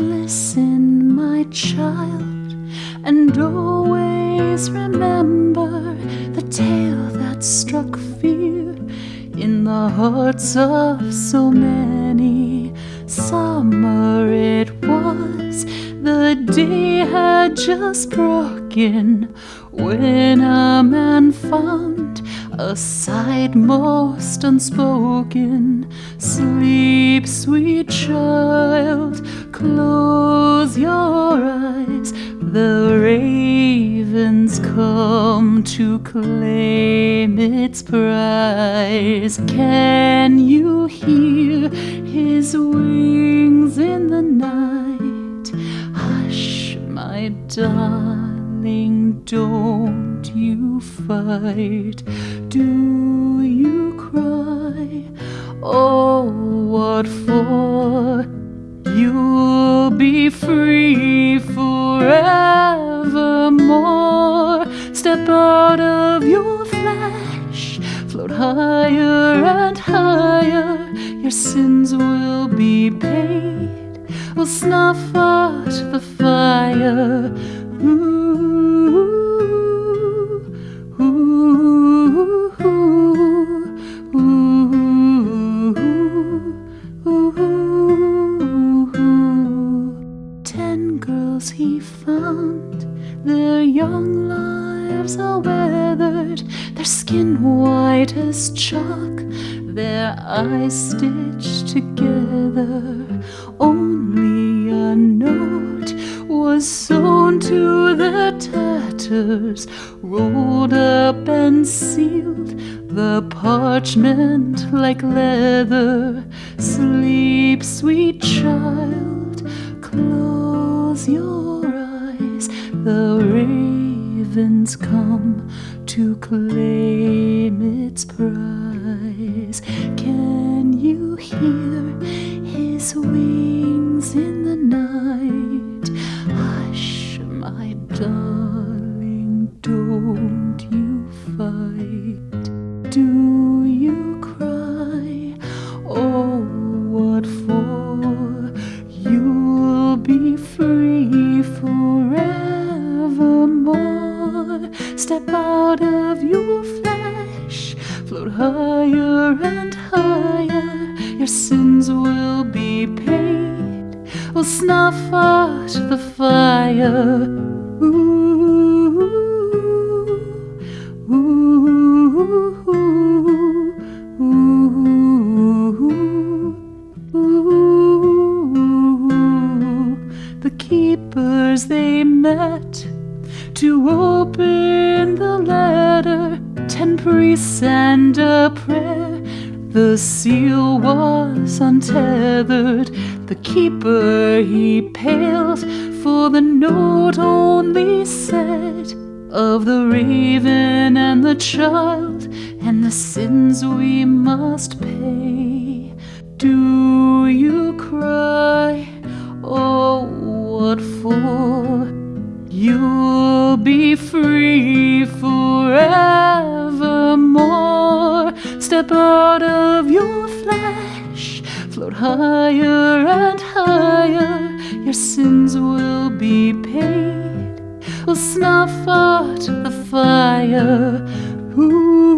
Listen, my child, and always remember the tale that struck fear in the hearts of so many. Summer it was, the day had just broken when a man found a sight most unspoken. Sleep, sweet child, close your eyes. The ravens come to claim its prize. Can you hear his wings in the night? Hush, my darling, don't you fight. Do you cry? Oh, what for? You'll be free forevermore. Step out of your flesh, float higher and higher. Your sins will be paid. We'll snuff out the fire. He their young lives are weathered, their skin white as chalk, their eyes stitched together. Only a note was sewn to their tatters, rolled up and sealed, the parchment like leather. Sleep, sweet child, close your ravens come to claim its prize. Can you hear his wings of your flesh, float higher and higher. Your sins will be paid. We'll snuff out the fire. Ooh, ooh, ooh, ooh. The keepers they met to open the letter. Ten priests and a prayer. The seal was untethered. The keeper he paled, for the note only said of the raven and the child and the sins we must pay. Do you cry? Oh, what for? You'll be free forevermore. Step out of your flesh, float higher and higher. Your sins will be paid. We'll snuff out the fire. Ooh.